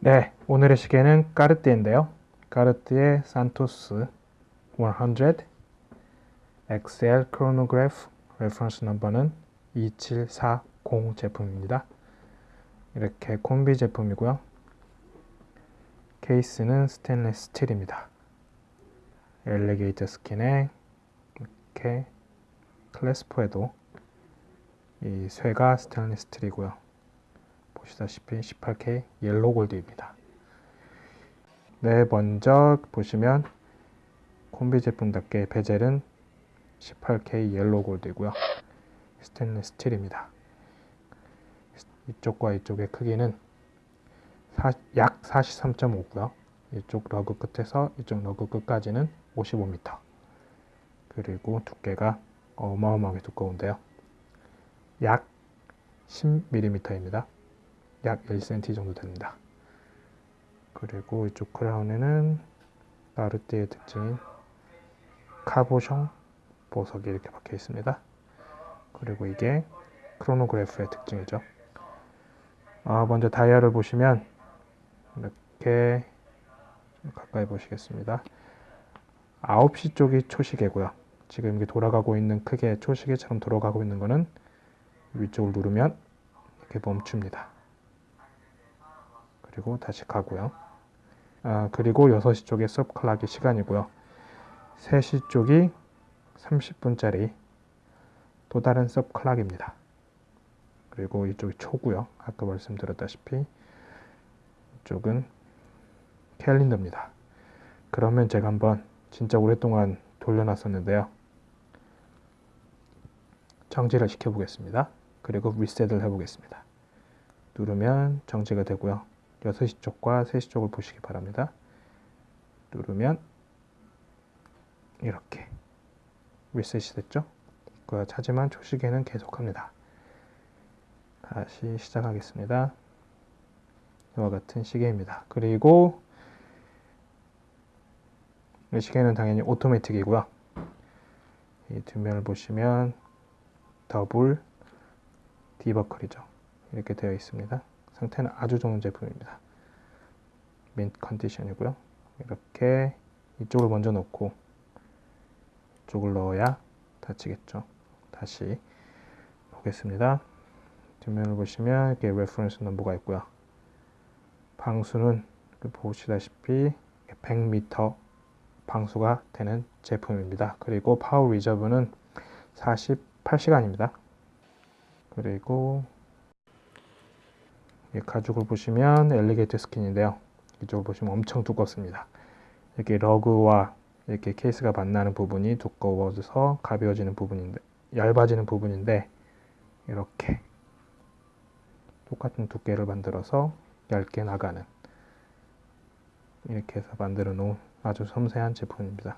네, 오늘의 시계는 까르띠에인데요. 까르띠에 산토스 100 XL 크로노그래프 reference number는 2740 제품입니다. 이렇게 콤비 제품이고요. 케이스는 스테인리스 스틸입니다. alligator skin에 이렇게 clasp에도 이 쇠가 스테인리스 스틸이고요. 보시다시피 18K yellow gold입니다. 네, 먼저 보시면 콤비 제품답게 베젤은 18K yellow gold이고요. 스테인리스 스틸입니다. 이쪽과 이쪽의 크기는 사, 약 43.5고요. 이쪽 lug 끝에서 이쪽 lug 끝까지는 55m. 그리고 두께가 어마어마하게 두꺼운데요. 약 10mm입니다. 약 1cm 정도 됩니다. 그리고 이쪽 크라운에는 나르띠의 특징인 카보숑 보석이 이렇게 박혀 있습니다. 그리고 이게 크로노그래프의 특징이죠. 아, 먼저 다이아를 보시면 이렇게 가까이 보시겠습니다. 9시 쪽이 초시계고요. 지금 이게 돌아가고 있는 크게 초시계처럼 돌아가고 있는 거는 위쪽을 누르면 이렇게 멈춥니다. 그리고 다시 가고요. 아, 그리고 6시 쪽에 섭클락이 시간이고요. 3시 쪽이 30분짜리 또 다른 섭클락입니다. 그리고 이쪽이 초고요. 아까 말씀드렸다시피 이쪽은 캘린더입니다. 그러면 제가 한번 진짜 오랫동안 돌려놨었는데요. 정지를 시켜보겠습니다. 그리고 리셋을 해보겠습니다. 누르면 정지가 되고요. 6시 쪽과 3시 쪽을 보시기 바랍니다. 누르면 이렇게 리셋이 됐죠? 하지만 초시계는 계속합니다. 다시 시작하겠습니다. 이와 같은 시계입니다. 그리고 이 시계는 당연히 오토매틱이고요. 이 뒷면을 보시면 더블 디버클이죠. 이렇게 되어 있습니다. 상태는 아주 좋은 제품입니다. 민 컨디션이고요. 이렇게 이쪽을 먼저 놓고 이쪽을 넣어야 닫히겠죠. 다시 보겠습니다. 뒷면을 보시면 이렇게 reference number가 있고요. 방수는 보시다시피 100m 방수가 되는 제품입니다. 그리고 power reserve는 48시간입니다. 그리고 가죽을 보시면 alligator skin인데요. 이쪽을 보시면 엄청 두껍습니다. 이렇게 러그와 이렇게 케이스가 만나는 부분이 두꺼워져서 가벼워지는 부분인데 얇아지는 부분인데 이렇게 똑같은 두께를 만들어서 얇게 나가는 이렇게 해서 만들어 놓은 아주 섬세한 제품입니다.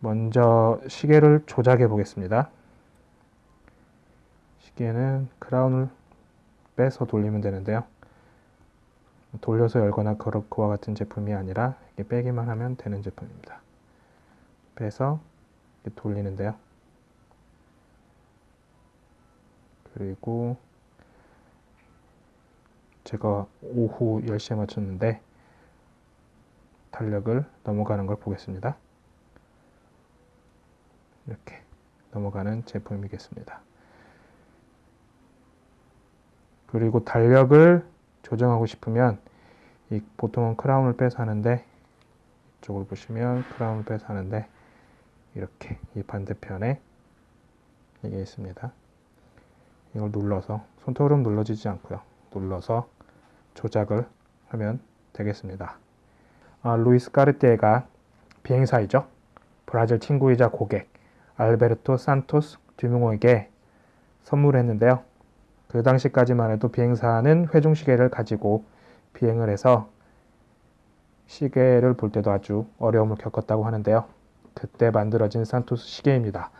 먼저 시계를 조작해 보겠습니다. 시계는 크라운을 빼서 돌리면 되는데요. 돌려서 열거나 그와 같은 제품이 아니라 이렇게 빼기만 하면 되는 제품입니다. 빼서 돌리는데요. 그리고 제가 오후 10시에 맞췄는데 달력을 넘어가는 걸 보겠습니다. 이렇게 넘어가는 제품이겠습니다. 그리고 달력을 조정하고 싶으면 이 보통은 crown을 빼서 하는데 이쪽을 보시면 crown을 빼서 하는데 이렇게 이 반대편에 이게 있습니다. 이걸 눌러서 손톱으로 눌러지지 않고요. 눌러서 조작을 하면 되겠습니다. 아, 루이스 까르띠에가 비행사이죠. 브라질 친구이자 고객 알베르토 산토스 듀몽에게 선물했는데요. 그 당시까지만 해도 비행사는 회중 시계를 가지고 비행을 해서 시계를 볼 때도 아주 어려움을 겪었다고 하는데요. 그때 만들어진 산토스 시계입니다.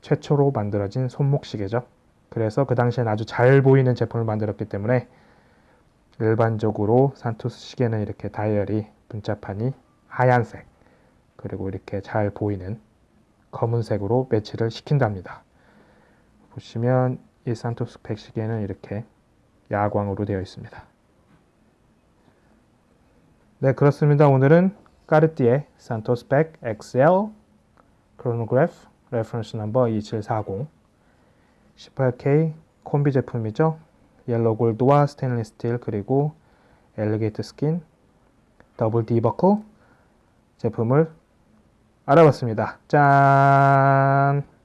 최초로 만들어진 손목 시계죠. 그래서 그 당시엔 아주 잘 보이는 제품을 만들었기 때문에 일반적으로 산토스 시계는 이렇게 다이얼이 분자판이 하얀색 그리고 이렇게 잘 보이는 검은색으로 매치를 시킨답니다. 보시면 이 산토스 100 시계는 이렇게 야광으로 되어 있습니다. 네, 그렇습니다. 오늘은 까르띠에 산토스 100 XL 크로노그래프 reference number 2740 18K 콤비 제품이죠. yellow gold와 스테인리스 스틸 그리고 alligator skin 더블 디버클 제품을 알아봤습니다. 짠!